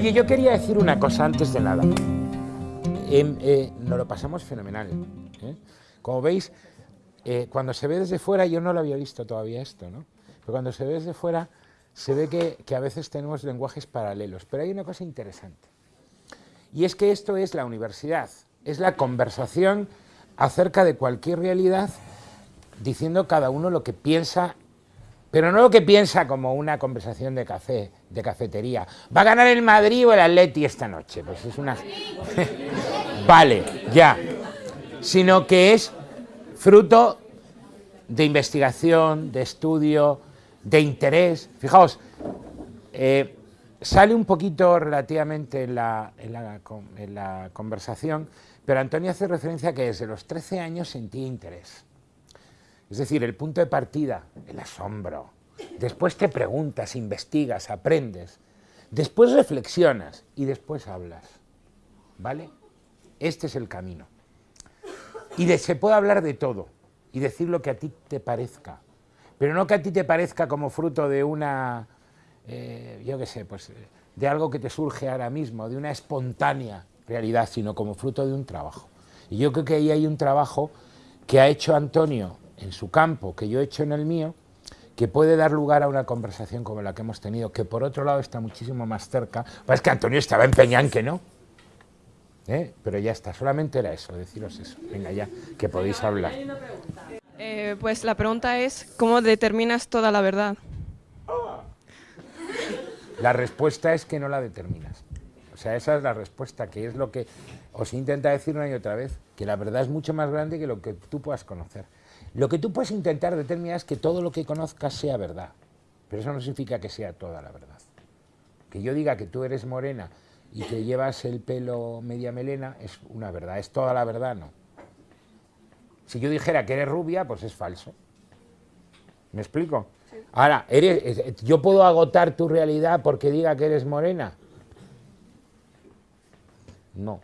Oye, yo quería decir una cosa antes de nada. Em, eh, nos lo pasamos fenomenal. ¿eh? Como veis, eh, cuando se ve desde fuera, yo no lo había visto todavía esto, ¿no? Pero cuando se ve desde fuera, se ve que, que a veces tenemos lenguajes paralelos. Pero hay una cosa interesante. Y es que esto es la universidad, es la conversación acerca de cualquier realidad diciendo cada uno lo que piensa, pero no lo que piensa como una conversación de café, de cafetería. ¿Va a ganar el Madrid o el Atleti esta noche? Pues es una... vale, ya. Sino que es fruto de investigación, de estudio, de interés. Fijaos, eh, sale un poquito relativamente en la, en la, conversación, pero Antonio hace referencia a que desde los 13 años sentía interés. Es decir, el punto de partida, el asombro. Después te preguntas, investigas, aprendes. Después reflexionas y después hablas. ¿Vale? Este es el camino. Y se puede hablar de todo y decir lo que a ti te parezca. Pero no que a ti te parezca como fruto de una, eh, yo qué sé, pues de algo que te surge ahora mismo, de una espontánea realidad, sino como fruto de un trabajo. Y yo creo que ahí hay un trabajo que ha hecho Antonio en su campo, que yo he hecho en el mío, que puede dar lugar a una conversación como la que hemos tenido, que por otro lado está muchísimo más cerca. Pues que Antonio estaba empeñado en que no. ¿Eh? Pero ya está, solamente era eso, deciros eso. Venga ya, que podéis hablar. Eh, pues la pregunta es, ¿cómo determinas toda la verdad? La respuesta es que no la determinas. O sea, esa es la respuesta, que es lo que os intenta decir una y otra vez, que la verdad es mucho más grande que lo que tú puedas conocer. Lo que tú puedes intentar determinar es que todo lo que conozcas sea verdad, pero eso no significa que sea toda la verdad. Que yo diga que tú eres morena y que llevas el pelo media melena es una verdad, es toda la verdad, no. Si yo dijera que eres rubia, pues es falso. ¿Me explico? Ahora, eres, ¿yo puedo agotar tu realidad porque diga que eres morena? No.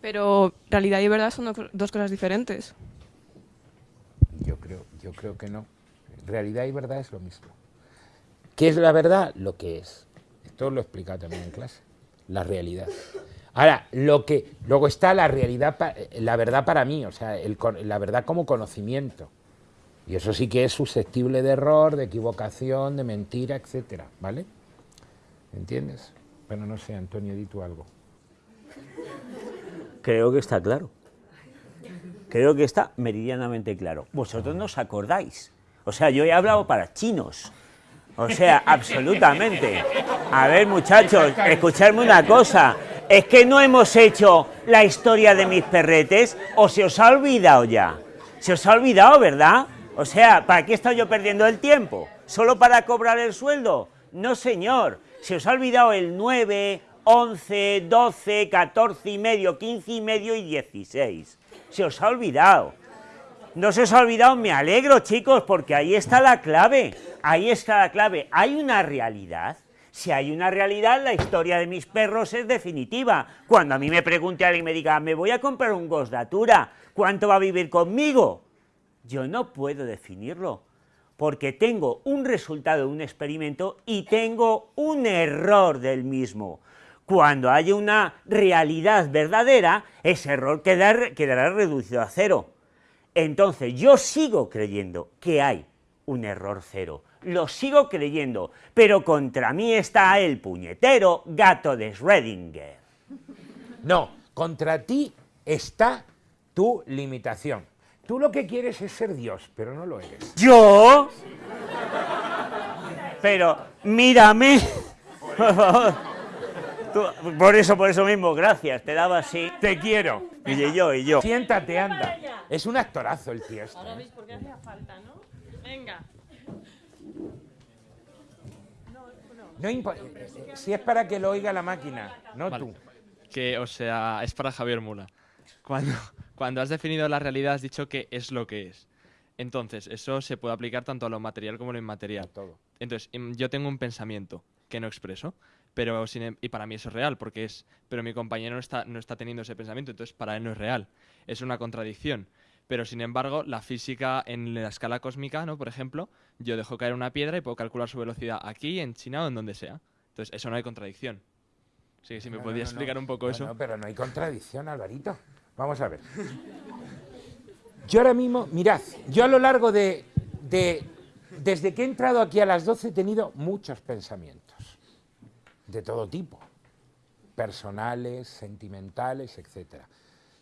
Pero realidad y verdad son dos cosas diferentes. Yo creo, que no. Realidad y verdad es lo mismo. ¿Qué es la verdad? Lo que es. Esto lo he explicado también en clase. La realidad. Ahora, lo que, luego está la realidad, la verdad para mí, o sea, la verdad como conocimiento. Y eso sí que es susceptible de error, de equivocación, de mentira, etcétera, ¿vale? ¿Entiendes? Bueno, no sé, Antonio, di tú algo. Creo que está claro. Creo que está meridianamente claro. Vosotros no os acordáis. O sea, yo he hablado para chinos. O sea, absolutamente. A ver, muchachos, escuchadme una cosa. ¿Es que no hemos hecho la historia de mis perretes o se os ha olvidado ya? Se os ha olvidado, ¿verdad? O sea, ¿para qué he estado yo perdiendo el tiempo? ¿Solo para cobrar el sueldo? No, señor. Se os ha olvidado el 9, 11, 12, 14 y medio, 15 y medio y 16 se os ha olvidado. No se os ha olvidado, me alegro chicos, porque ahí está la clave, ahí está la clave. Hay una realidad, si hay una realidad, la historia de mis perros es definitiva. Cuando a mí me pregunte alguien y me diga, me voy a comprar un Gosdatura, ¿cuánto va a vivir conmigo? Yo no puedo definirlo, porque tengo un resultado de un experimento y tengo un error del mismo. Cuando haya una realidad verdadera, ese error quedará, reducido a cero. Entonces, yo sigo creyendo que hay un error cero. Lo sigo creyendo, pero contra mí está el puñetero gato de Schrödinger. No, contra ti está tu limitación. Tú lo que quieres es ser Dios, pero no lo eres. ¿Yo? Pero mírame. Por favor por eso, por eso mismo, gracias, te daba así. Te quiero. Y yo, y yo. Siéntate, anda. Es un actorazo el tío este. Ahora veis por qué hacía falta, ¿no? Venga. No importa. Si es para que lo oiga la máquina, no tú. Que, o sea, es para Javier Mula. Cuando, cuando has definido la realidad has dicho que es lo que es. Entonces, eso se puede aplicar tanto a lo material como a lo inmaterial. todo. Entonces, em, yo tengo un pensamiento que no expreso pero em, y para mí eso es real, porque es, pero mi compañero no está, no está teniendo ese pensamiento, entonces para él no es real. Es una contradicción. Pero sin embargo, la física en la escala cósmica, ¿no? Por ejemplo, yo dejo caer una piedra y puedo calcular su velocidad aquí, en China o en donde sea. Entonces, eso no hay contradicción. Así que si me No, no, explicar un poco eso. no, pero no hay contradicción, Alvarito. Vamos a ver. Yo ahora mismo, mirad, yo a lo largo de, de- Desde que he entrado aquí a las 12 he tenido muchos pensamientos, de todo tipo, personales, sentimentales, etc.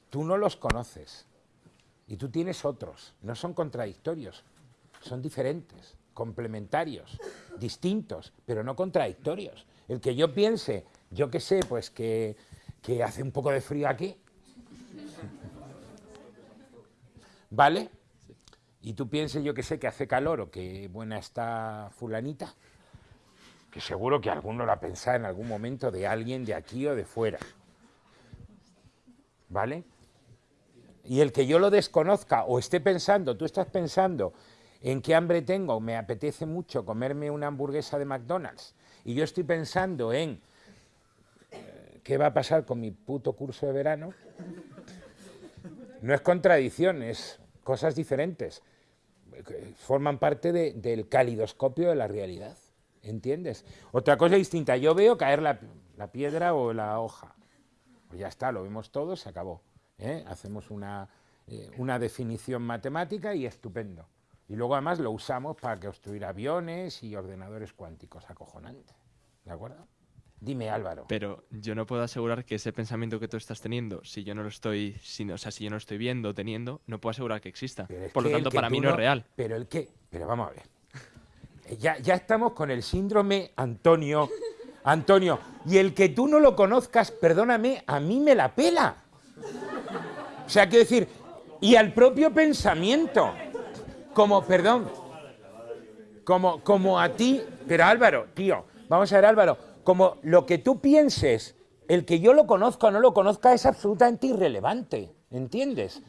Tú no los conoces y tú tienes otros, no son contradictorios, son diferentes, complementarios, distintos, pero no contradictorios. El que yo piense, yo qué sé, pues que, que hace un poco de frío aquí, ¿vale? Y tú pienses, yo que sé, que hace calor o que buena está fulanita, seguro que alguno la pensado en algún momento de alguien de aquí o de fuera, ¿vale? Y el que yo lo desconozca o esté pensando, tú estás pensando en qué hambre tengo, me apetece mucho comerme una hamburguesa de McDonald's, y yo estoy pensando en eh, qué va a pasar con mi puto curso de verano, no es contradicción, es cosas diferentes. Forman parte de- del calidoscopio de la realidad, ¿entiendes? Otra cosa distinta, yo veo caer la, la piedra o la hoja. Pues ya está, lo vemos todo, se acabó. ¿eh? Hacemos una, eh, una definición matemática y estupendo. Y luego además lo usamos para construir aviones y ordenadores cuánticos, acojonante. ¿De acuerdo? Dime Álvaro. Pero yo no puedo asegurar que ese pensamiento que tú estás teniendo, si yo no lo estoy, si no- o sea, si yo no lo estoy viendo, teniendo, no puedo asegurar que exista. Por lo tanto, para mí no es real. Pero el que, pero vamos a ver. Ya, ya estamos con el síndrome Antonio. Antonio, y el que tú no lo conozcas, perdóname, a mí me la pela. O sea, quiero decir, y al propio pensamiento. Como, perdón, como, como a ti, pero Álvaro, tío, vamos a ver Álvaro, como lo que tú pienses, el que yo lo conozca o no lo conozca es absolutamente irrelevante, ¿entiendes?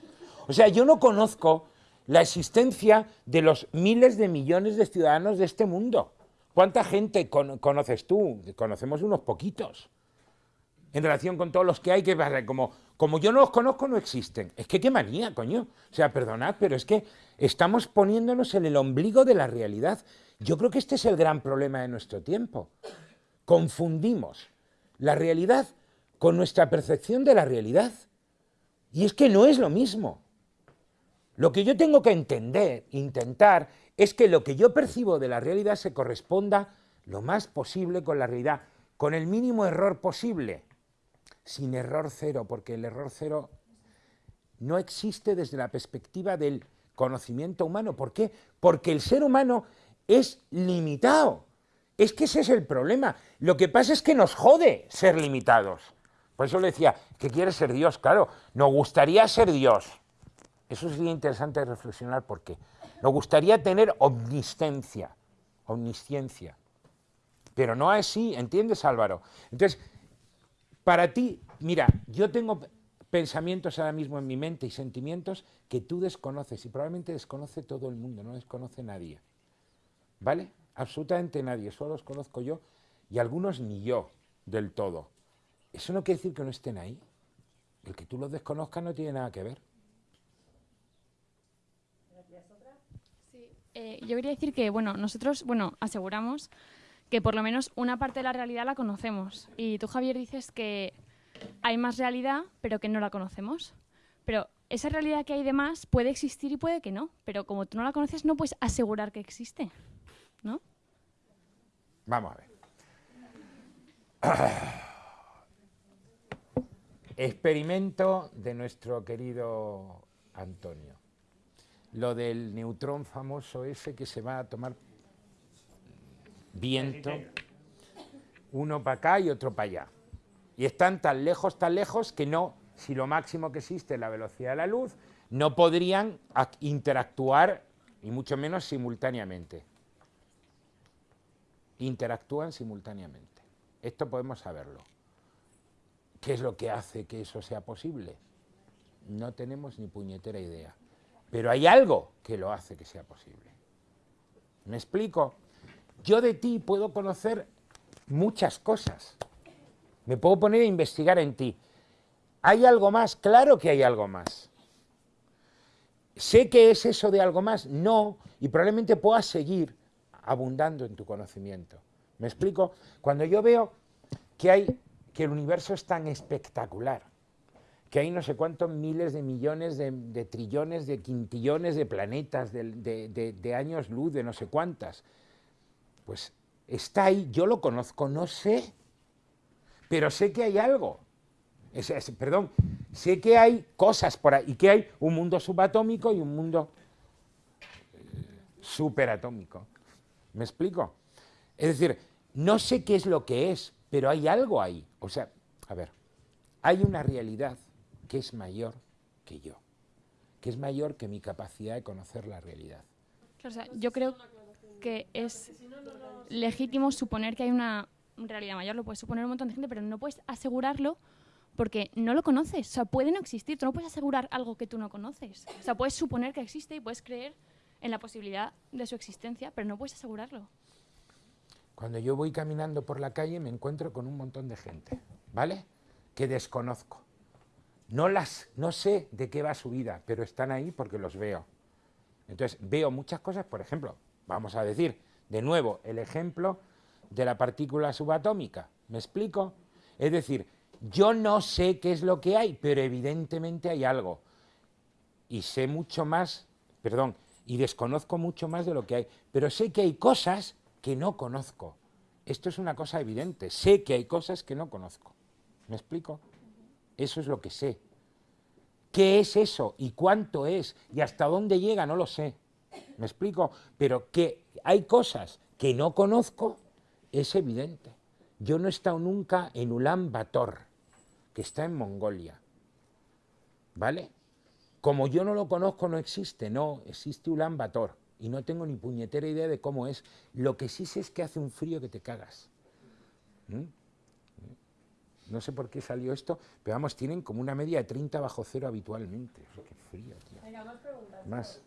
O sea, yo no conozco la existencia de los miles de millones de ciudadanos de este mundo. ¿Cuánta gente con- conoces tú? Conocemos unos poquitos. En relación con todos los que hay, que pasa? como, como yo no los conozco, no existen. Es que qué manía, coño. O sea, perdonad, pero es que estamos poniéndonos en el ombligo de la realidad. Yo creo que este es el gran problema de nuestro tiempo. Confundimos la realidad con nuestra percepción de la realidad. Y es que no es lo mismo. Lo que yo tengo que entender, intentar, es que lo que yo percibo de la realidad se corresponda lo más posible con la realidad, con el mínimo error posible, sin error cero, porque el error cero no existe desde la perspectiva del conocimiento humano. ¿Por qué? Porque el ser humano es limitado. Es que ese es el problema. Lo que pasa es que nos jode ser limitados. Por eso le decía, que quiere ser Dios, claro, nos gustaría ser Dios. Eso sería interesante reflexionar por qué. Nos gustaría tener omnisciencia, omnisciencia. Pero no así, ¿entiendes Álvaro? Entonces, para ti, mira, yo tengo pensamientos ahora mismo en mi mente y sentimientos que tú desconoces y probablemente desconoce todo el mundo, no desconoce nadie. ¿Vale? Absolutamente nadie, solo los conozco yo y algunos ni yo del todo. Eso no quiere decir que no estén ahí. El que tú los desconozcas no tiene nada que ver. Eh, yo quería decir que, bueno, nosotros, bueno, aseguramos que por lo menos una parte de la realidad la conocemos. Y tú, Javier, dices que hay más realidad, pero que no la conocemos. Pero esa realidad que hay de más puede existir y puede que no. Pero como tú no la conoces, no puedes asegurar que existe. ¿No? Vamos a ver. Experimento de nuestro querido Antonio. Lo del neutrón famoso ese que se va a tomar viento, uno para acá y otro para allá. Y están tan lejos, tan lejos que no, si lo máximo que existe es la velocidad de la luz, no podrían ac- interactuar, y mucho menos simultáneamente interactúan simultáneamente. Esto podemos saberlo. ¿Qué es lo que hace que eso sea posible? No tenemos ni puñetera idea. Pero hay algo que lo hace que sea posible. ¿Me explico? Yo de ti puedo conocer muchas cosas. Me puedo poner a investigar en ti. ¿Hay algo más? Claro que hay algo más. ¿Sé que es eso de algo más? No, y probablemente pueda seguir abundando en tu conocimiento. ¿Me explico? Cuando yo veo que hay, que el universo es tan espectacular, que hay no sé cuántos miles de millones, de, trillones, de quintillones de planetas, de, años luz, de no sé cuántas. Pues está ahí, yo lo conozco, no sé, pero sé que hay algo. Perdón, sé que hay cosas por ahí, y que hay un mundo subatómico y un mundo eh, superatómico. ¿Me explico? Es decir, no sé qué es lo que es, pero hay algo ahí. O sea, a ver, hay una realidad que es mayor que yo, que es mayor que mi capacidad de conocer la realidad. Claro, o sea, yo creo que es legítimo suponer que hay una realidad mayor, lo puedes suponer un montón de gente, pero no puedes asegurarlo porque no lo conoces. O sea, puede no existir, tú no puedes asegurar algo que tú no conoces. O sea, puedes suponer que existe y puedes creer en la posibilidad de su existencia, pero no puedes asegurarlo. Cuando yo voy caminando por la calle me encuentro con un montón de gente, ¿vale? Que desconozco. No las, no sé de qué va su vida, pero están ahí porque los veo. Entonces veo muchas cosas, por ejemplo, vamos a decir de nuevo el ejemplo de la partícula subatómica. ¿Me explico? Es decir, yo no sé qué es lo que hay, pero evidentemente hay algo. Y sé mucho más, perdón, y desconozco mucho más de lo que hay, pero sé que hay cosas que no conozco. Esto es una cosa evidente, sé que hay cosas que no conozco. ¿Me explico? Eso es lo que sé. ¿Qué es eso? ¿Y cuánto es? ¿Y hasta dónde llega? No lo sé. ¿Me explico? Pero que hay cosas que no conozco es evidente. Yo no he estado nunca en Ulan Bator, que está en Mongolia. ¿Vale? Como yo no lo conozco, no existe. No, existe Ulan Bator. Y no tengo ni puñetera idea de cómo es. Lo que sí sé es que hace un frío que te cagas. ¿Mm? No sé por qué salió esto, pero vamos, tienen como una media de 30 bajo cero habitualmente. O sea, qué frío, tío. más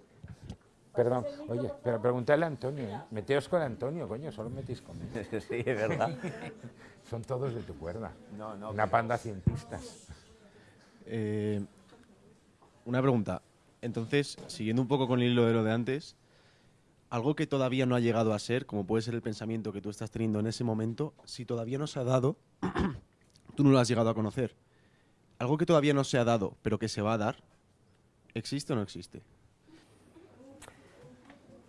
Perdón, oye, pero preguntadle a Antonio, ¿eh? Meteos con Antonio, coño, solo metéis conmigo. sí, es verdad. Son todos de tu cuerda. No, no, Una panda cientistas. Eh, una pregunta. Entonces, siguiendo un poco con el hilo de lo de antes, algo que todavía no ha llegado a ser, como puede ser el pensamiento que tú estás teniendo en ese momento, si todavía no se ha dado, tú no lo has llegado a conocer. Algo que todavía no se ha dado, pero que se va a dar, ¿existe o no existe?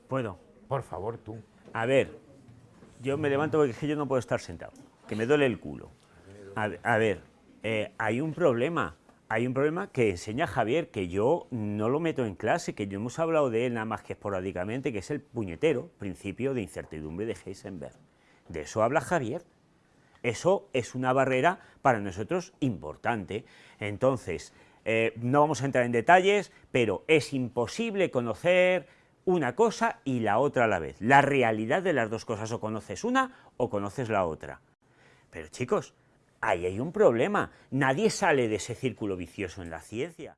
Puedo. Por favor, tú. A ver, yo me levanto porque yo no puedo estar sentado, que me duele el culo. A, ver, eh, hay un problema, hay un problema que enseña Javier, que yo no lo meto en clase, que no hemos hablado de él nada más que esporádicamente, que es el puñetero principio de incertidumbre de Heisenberg. De eso habla Javier. Eso es una barrera para nosotros importante. Entonces, eh, no vamos a entrar en detalles, pero es imposible conocer una cosa y la otra a la vez. La realidad de las dos cosas, o conoces una o conoces la otra. Pero chicos, ahí hay un problema. Nadie sale de ese círculo vicioso en la ciencia.